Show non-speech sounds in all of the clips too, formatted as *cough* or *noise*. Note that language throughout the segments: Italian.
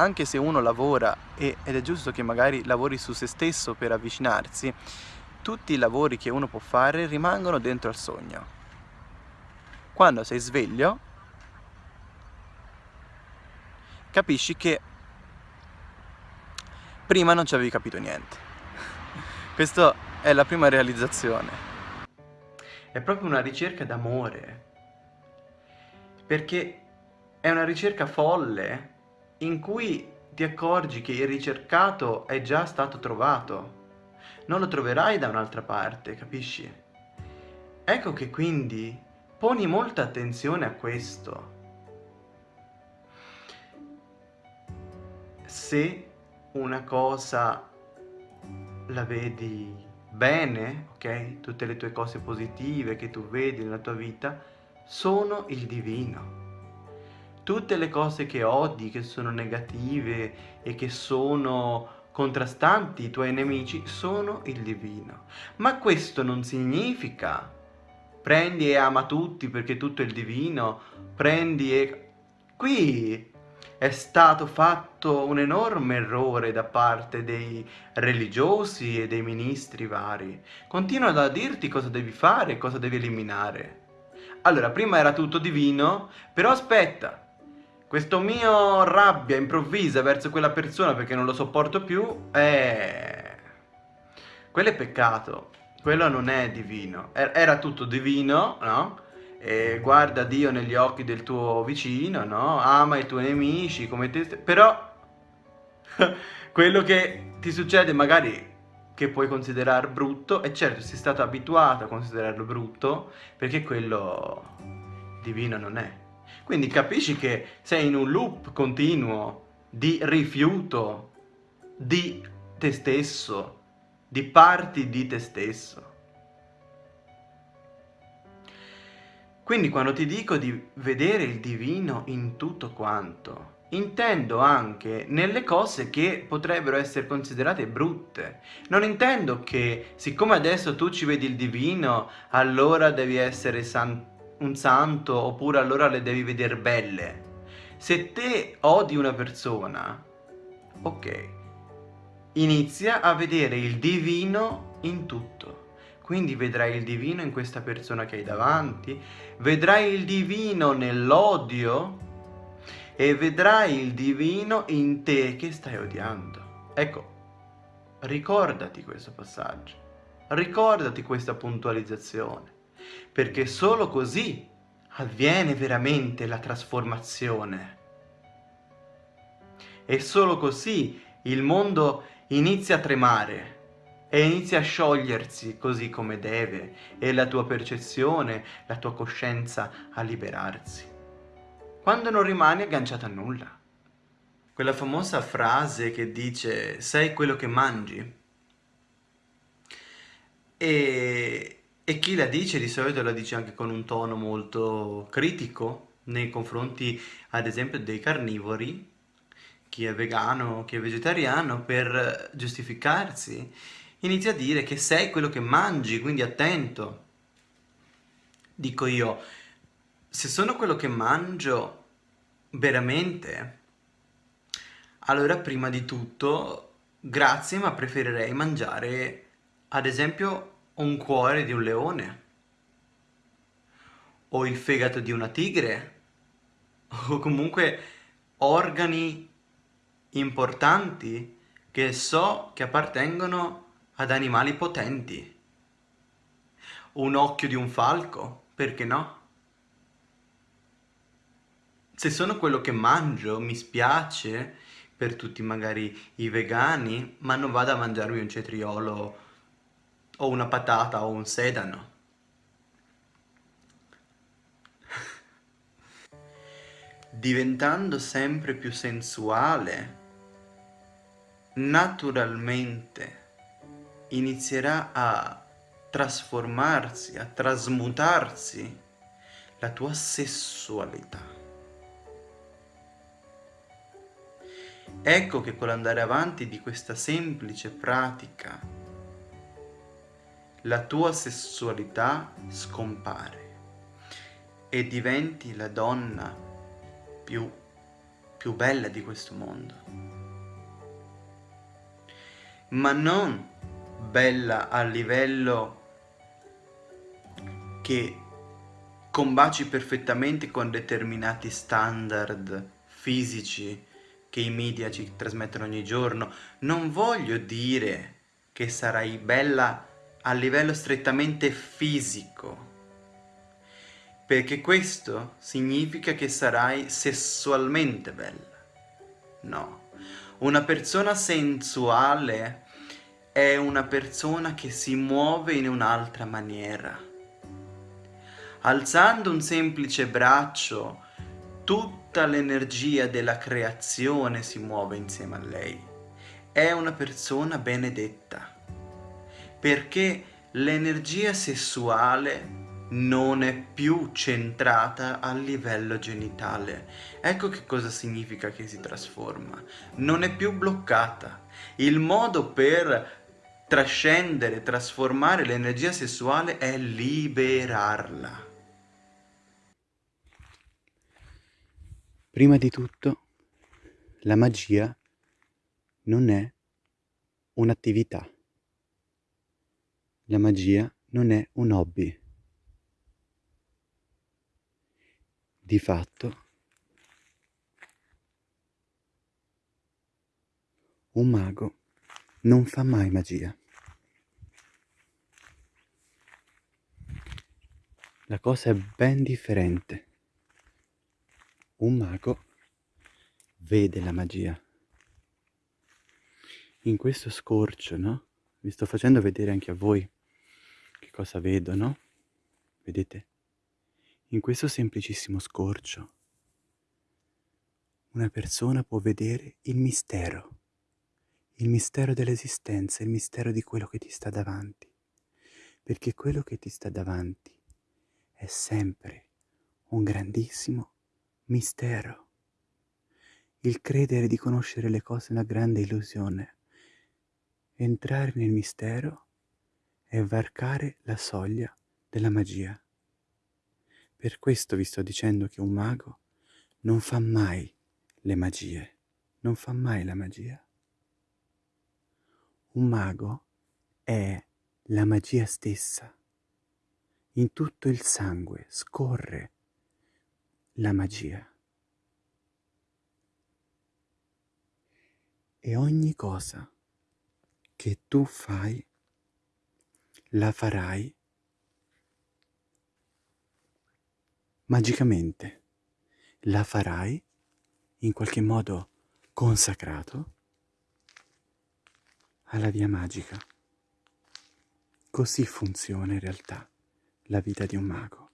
anche se uno lavora e, ed è giusto che magari lavori su se stesso per avvicinarsi, tutti i lavori che uno può fare rimangono dentro al sogno. Quando sei sveglio, capisci che prima non ci avevi capito niente. *laughs* Questa è la prima realizzazione. È proprio una ricerca d'amore. Perché è una ricerca folle in cui ti accorgi che il ricercato è già stato trovato. Non lo troverai da un'altra parte, capisci? Ecco che quindi poni molta attenzione a questo. Se una cosa la vedi bene, ok? Tutte le tue cose positive che tu vedi nella tua vita sono il divino. Tutte le cose che odi, che sono negative e che sono contrastanti, i tuoi nemici, sono il divino. Ma questo non significa prendi e ama tutti perché tutto è il divino, prendi e... Qui è stato fatto un enorme errore da parte dei religiosi e dei ministri vari. Continuano a dirti cosa devi fare e cosa devi eliminare. Allora, prima era tutto divino, però aspetta, questo mio rabbia improvvisa verso quella persona perché non lo sopporto più, eh... quello è peccato, quello non è divino. Era tutto divino, no? e guarda Dio negli occhi del tuo vicino, no? Ama i tuoi nemici come te però *laughs* quello che ti succede magari che puoi considerare brutto, e certo sei stato abituato a considerarlo brutto, perché quello divino non è. Quindi capisci che sei in un loop continuo di rifiuto di te stesso, di parti di te stesso. Quindi quando ti dico di vedere il divino in tutto quanto, intendo anche nelle cose che potrebbero essere considerate brutte. Non intendo che siccome adesso tu ci vedi il divino, allora devi essere san un santo oppure allora le devi vedere belle. Se te odi una persona, ok, inizia a vedere il divino in tutto. Quindi vedrai il divino in questa persona che hai davanti, vedrai il divino nell'odio e vedrai il divino in te che stai odiando. Ecco, ricordati questo passaggio, ricordati questa puntualizzazione, perché solo così avviene veramente la trasformazione. E solo così il mondo inizia a tremare e inizia a sciogliersi così come deve e la tua percezione, la tua coscienza a liberarsi. Quando non rimani agganciato a nulla. Quella famosa frase che dice sei quello che mangi e, e chi la dice di solito la dice anche con un tono molto critico nei confronti ad esempio dei carnivori chi è vegano, chi è vegetariano, per giustificarsi inizia a dire che sei quello che mangi, quindi attento. Dico io, se sono quello che mangio veramente, allora prima di tutto, grazie, ma preferirei mangiare, ad esempio, un cuore di un leone, o il fegato di una tigre, o comunque organi importanti che so che appartengono ad animali potenti. Un occhio di un falco, perché no? Se sono quello che mangio, mi spiace per tutti magari i vegani, ma non vado a mangiarmi un cetriolo o una patata o un sedano. Diventando sempre più sensuale, naturalmente inizierà a trasformarsi, a trasmutarsi la tua sessualità. Ecco che con l'andare avanti di questa semplice pratica la tua sessualità scompare e diventi la donna più più bella di questo mondo. Ma non bella a livello che combaci perfettamente con determinati standard fisici che i media ci trasmettono ogni giorno. Non voglio dire che sarai bella a livello strettamente fisico, perché questo significa che sarai sessualmente bella. No, una persona sensuale è una persona che si muove in un'altra maniera. Alzando un semplice braccio, tutta l'energia della creazione si muove insieme a lei. È una persona benedetta, perché l'energia sessuale non è più centrata a livello genitale. Ecco che cosa significa che si trasforma. Non è più bloccata. Il modo per trascendere, trasformare l'energia sessuale è liberarla. Prima di tutto, la magia non è un'attività. La magia non è un hobby. Di fatto, un mago non fa mai magia. La cosa è ben differente. Un mago vede la magia. In questo scorcio, no? Vi sto facendo vedere anche a voi che cosa vedo, no? Vedete? In questo semplicissimo scorcio una persona può vedere il mistero, il mistero dell'esistenza, il mistero di quello che ti sta davanti, perché quello che ti sta davanti è sempre un grandissimo mistero. Il credere di conoscere le cose è una grande illusione. Entrare nel mistero è varcare la soglia della magia. Per questo vi sto dicendo che un mago non fa mai le magie, non fa mai la magia. Un mago è la magia stessa. In tutto il sangue scorre la magia. E ogni cosa che tu fai, la farai magicamente la farai in qualche modo consacrato alla via magica. Così funziona in realtà la vita di un mago.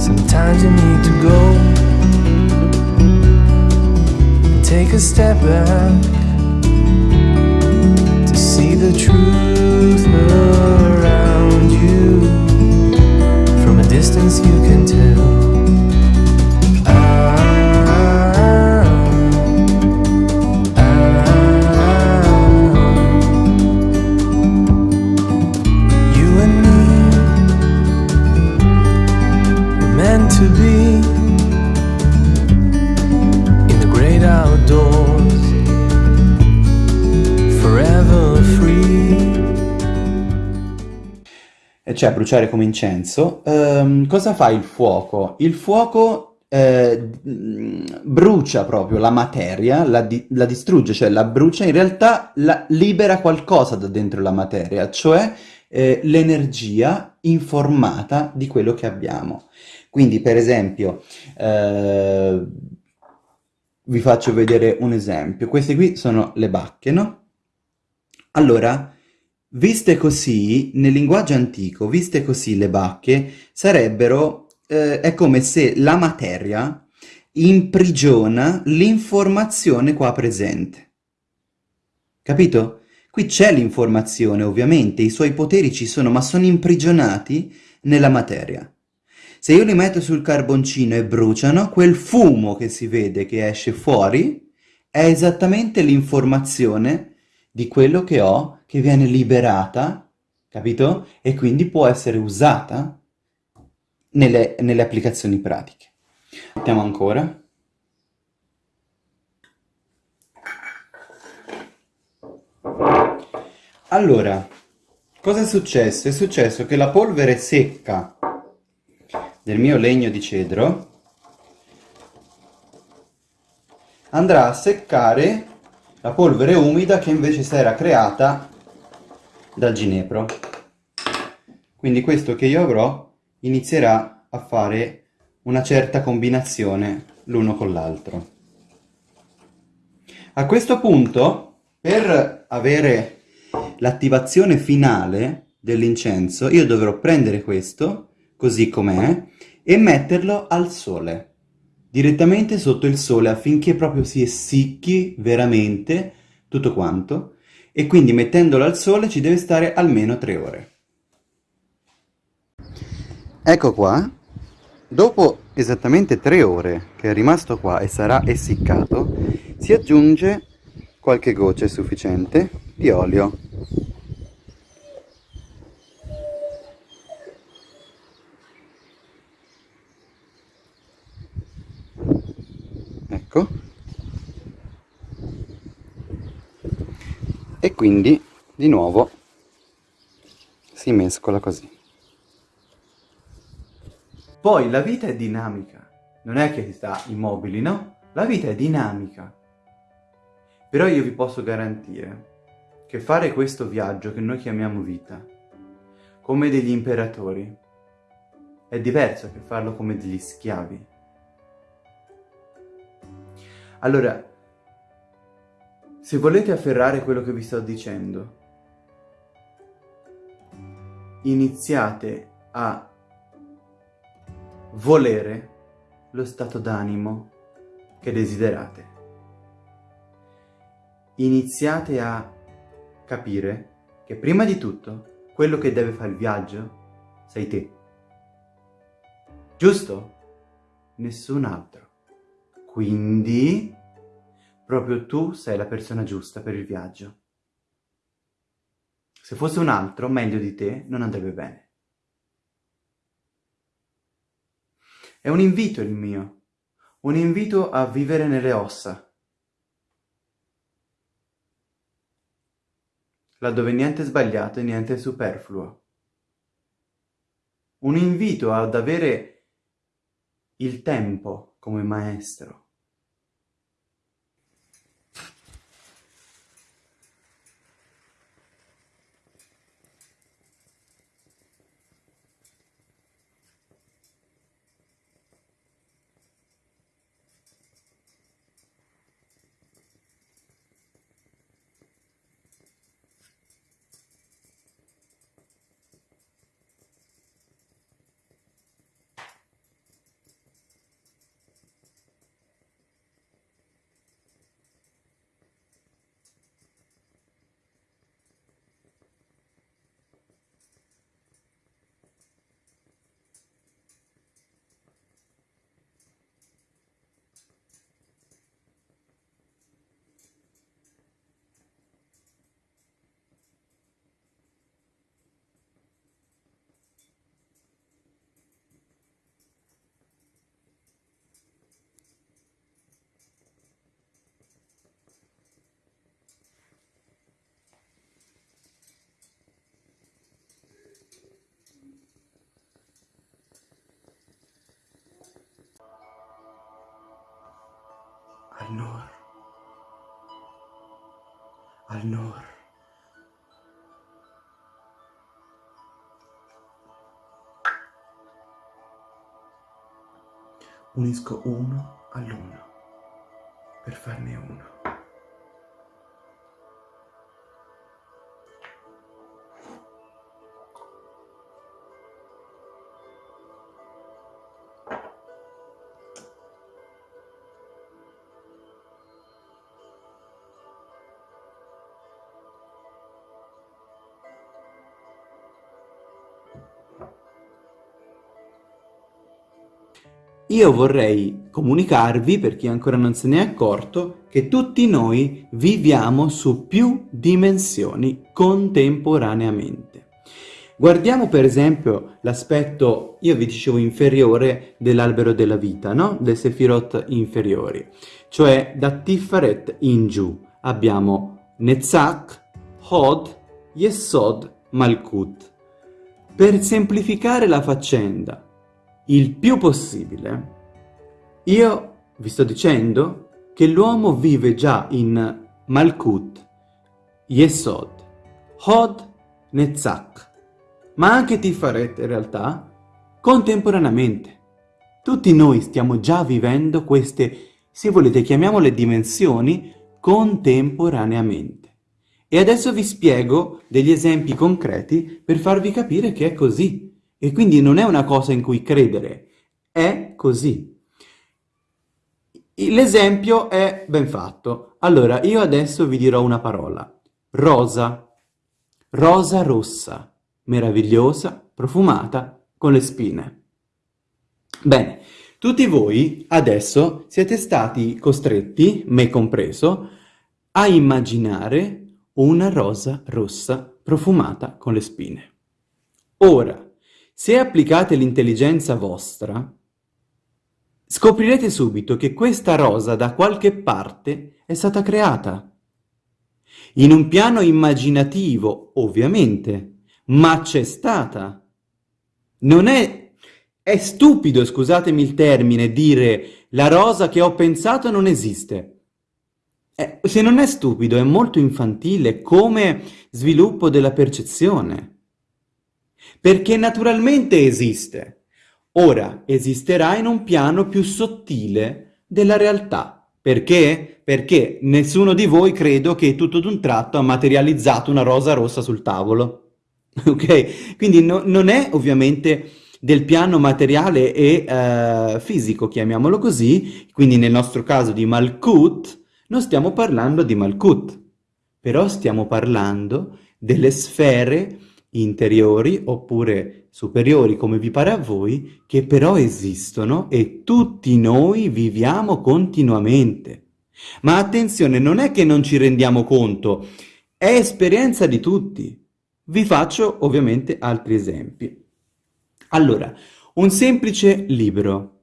Sometimes you need to go Take a step back To see the truth around you. From a distance you can tell. Cioè bruciare come incenso, ehm, cosa fa il fuoco? Il fuoco eh, brucia proprio la materia, la, di la, distrugge, cioè la brucia, in realtà libera qualcosa da dentro la materia, cioè eh, l'energia informata di quello che abbiamo. Quindi per esempio, eh, vi faccio vedere un esempio, queste qui sono le bacche, no? Allora, Viste così, nel linguaggio antico, viste così le bacche, sarebbero, eh, è come se la materia imprigiona l'informazione qua presente. Capito? Qui c'è l'informazione, ovviamente, i suoi poteri ci sono, ma sono imprigionati nella materia. Se io li metto sul carboncino e bruciano, quel fumo che si vede che esce fuori è esattamente l'informazione di quello che ho, che viene liberata, capito? E quindi può essere usata nelle, nelle applicazioni pratiche. Mettiamo ancora. Allora, cosa è successo? È successo che la polvere secca del mio legno di cedro andrà a seccare la polvere umida che invece si era creata dal ginepro. Quindi questo che io avrò inizierà a fare una certa combinazione l'uno con l'altro. A questo punto, per avere l'attivazione finale dell'incenso, io dovrò prendere questo, così com'è, e metterlo al sole, direttamente sotto il sole, affinché proprio si essicchi veramente tutto quanto, e quindi mettendolo al sole ci deve stare almeno tre ore. Ecco qua, dopo esattamente tre ore che è rimasto qua e sarà essiccato, si aggiunge qualche goccia sufficiente di olio ecco e quindi di nuovo si mescola così poi la vita è dinamica non è che si sta immobili no? la vita è dinamica però io vi posso garantire che fare questo viaggio che noi chiamiamo vita, come degli imperatori, è diverso che farlo come degli schiavi. Allora, se volete afferrare quello che vi sto dicendo, iniziate a volere lo stato d'animo che desiderate iniziate a capire che prima di tutto quello che deve fare il viaggio sei te. Giusto? Nessun altro. Quindi proprio tu sei la persona giusta per il viaggio. Se fosse un altro, meglio di te, non andrebbe bene. È un invito il mio, un invito a vivere nelle ossa, laddove niente è sbagliato e niente è superfluo. Un invito ad avere il tempo come maestro. Al-Nur. Al-Nur. Unisco uno all'uno per farne uno. Io vorrei comunicarvi, per chi ancora non se ne è accorto, che tutti noi viviamo su più dimensioni contemporaneamente. Guardiamo per esempio l'aspetto, io vi dicevo, inferiore dell'albero della vita, no? Del Sefirot inferiori. Cioè da Tiferet in giù abbiamo Netzach, Hod, Yesod, Malkut. Per semplificare la faccenda il più possibile, io vi sto dicendo che l'uomo vive già in Malkut, Yesod, Hod, Netzach ma anche Tifaret in realtà, contemporaneamente. Tutti noi stiamo già vivendo queste, se volete chiamiamole dimensioni, contemporaneamente. E adesso vi spiego degli esempi concreti per farvi capire che è così. E quindi non è una cosa in cui credere, è così. L'esempio è ben fatto. Allora, io adesso vi dirò una parola. Rosa. Rosa rossa meravigliosa, profumata, con le spine. Bene, tutti voi adesso siete stati costretti, me compreso, a immaginare una rosa rossa profumata con le spine. Ora, se applicate l'intelligenza vostra, scoprirete subito che questa rosa da qualche parte è stata creata. In un piano immaginativo, ovviamente, ma c'è stata. Non è... È stupido, scusatemi il termine, dire la rosa che ho pensato non esiste. Eh, se non è stupido, è molto infantile come sviluppo della percezione. Perché naturalmente esiste. Ora esisterà in un piano più sottile della realtà. Perché? Perché nessuno di voi credo che tutto d'un tratto ha materializzato una rosa rossa sul tavolo. *laughs* ok? Quindi no, non è ovviamente del piano materiale e uh, fisico, chiamiamolo così, quindi nel nostro caso di Malkut, non stiamo parlando di Malkut, però stiamo parlando delle sfere interiori oppure superiori, come vi pare a voi, che però esistono e tutti noi viviamo continuamente. Ma attenzione, non è che non ci rendiamo conto, è esperienza di tutti. Vi faccio ovviamente altri esempi. Allora, un semplice libro.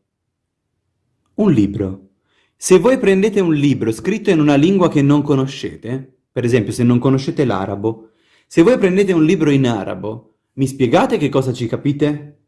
Un libro. Se voi prendete un libro scritto in una lingua che non conoscete, per esempio se non conoscete l'arabo, se voi prendete un libro in arabo, mi spiegate che cosa ci capite?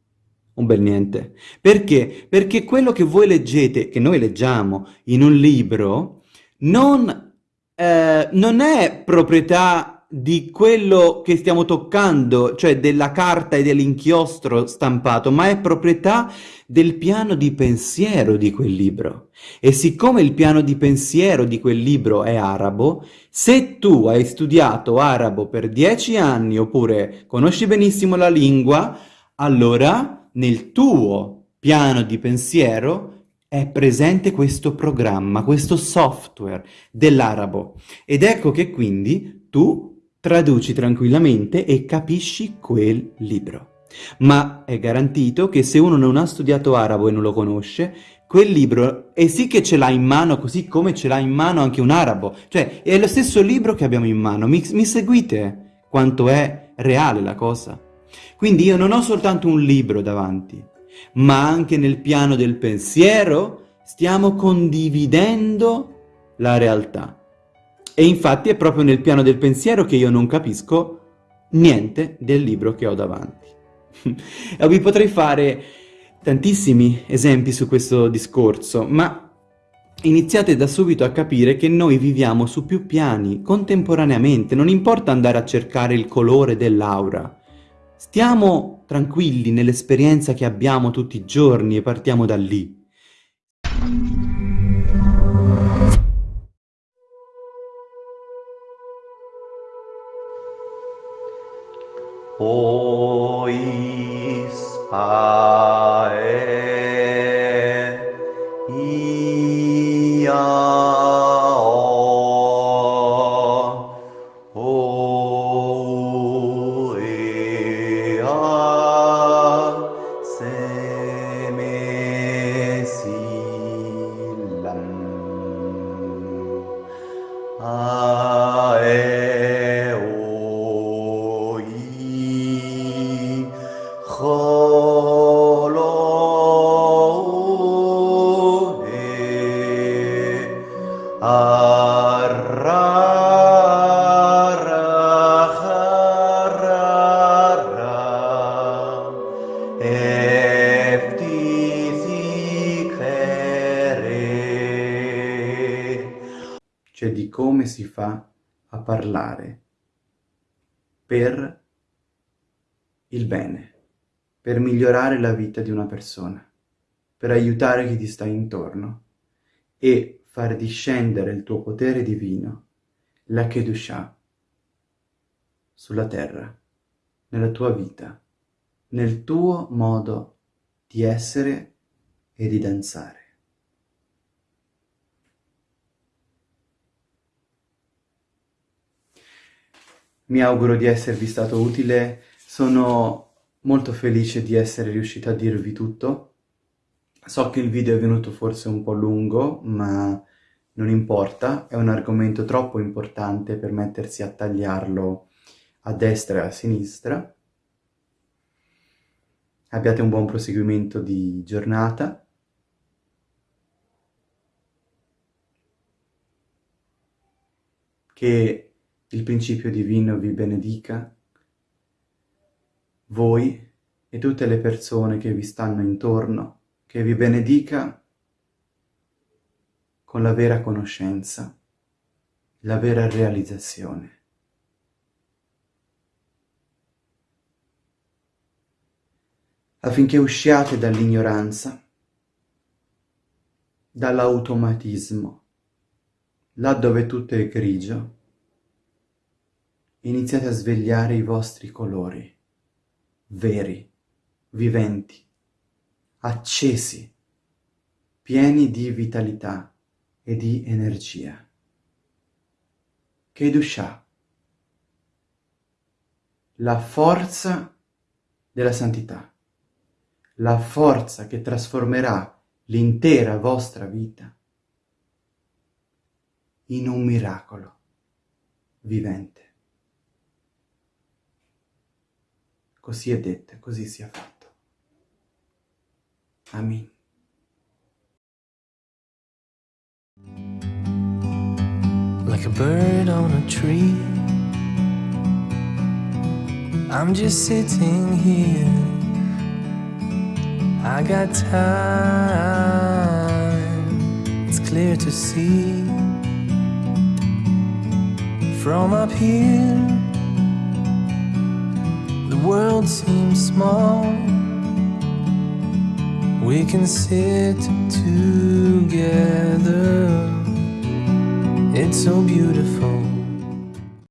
Un bel niente. Perché? Perché quello che voi leggete, che noi leggiamo in un libro, non, eh, non è proprietà di quello che stiamo toccando, cioè della carta e dell'inchiostro stampato, ma è proprietà del piano di pensiero di quel libro. E siccome il piano di pensiero di quel libro è arabo, se tu hai studiato arabo per dieci anni oppure conosci benissimo la lingua, allora nel tuo piano di pensiero è presente questo programma, questo software dell'arabo. Ed ecco che quindi tu traduci tranquillamente e capisci quel libro. Ma è garantito che se uno non ha studiato arabo e non lo conosce, quel libro è sì che ce l'ha in mano così come ce l'ha in mano anche un arabo. Cioè, è lo stesso libro che abbiamo in mano. Mi, mi seguite quanto è reale la cosa? Quindi io non ho soltanto un libro davanti, ma anche nel piano del pensiero stiamo condividendo la realtà. E infatti è proprio nel piano del pensiero che io non capisco niente del libro che ho davanti. *laughs* e vi potrei fare tantissimi esempi su questo discorso, ma iniziate da subito a capire che noi viviamo su più piani, contemporaneamente, non importa andare a cercare il colore dell'aura. Stiamo tranquilli nell'esperienza che abbiamo tutti i giorni e partiamo da lì. O Israel, come si fa a parlare per il bene, per migliorare la vita di una persona, per aiutare chi ti sta intorno e far discendere il tuo potere divino, la Kedusha, sulla terra, nella tua vita, nel tuo modo di essere e di danzare. Mi auguro di esservi stato utile, sono molto felice di essere riuscito a dirvi tutto. So che il video è venuto forse un po' lungo, ma non importa, è un argomento troppo importante per mettersi a tagliarlo a destra e a sinistra. Abbiate un buon proseguimento di giornata. Che il principio divino vi benedica, voi e tutte le persone che vi stanno intorno, che vi benedica con la vera conoscenza, la vera realizzazione. affinché usciate dall'ignoranza, dall'automatismo, là dove tutto è grigio, iniziate a svegliare i vostri colori, veri, viventi, accesi, pieni di vitalità e di energia. Kedusha, la forza della santità, la forza che trasformerà l'intera vostra vita in un miracolo vivente. Così è detto, così sia fatto. Amen. Like a bird on a tree. I'm just sitting here. I got time. It's clear to see. From up here world seems small. We can sit together. It's so beautiful